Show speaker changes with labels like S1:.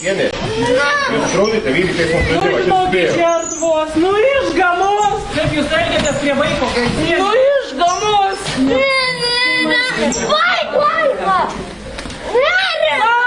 S1: Tiene. Controlite, vidite, smo pređeva, će se bijeva. Gospod
S2: Čardvos, no i как не уставили это скребайку? Ну
S3: ешь, гомос! Байка! Э, э, Байка! Э,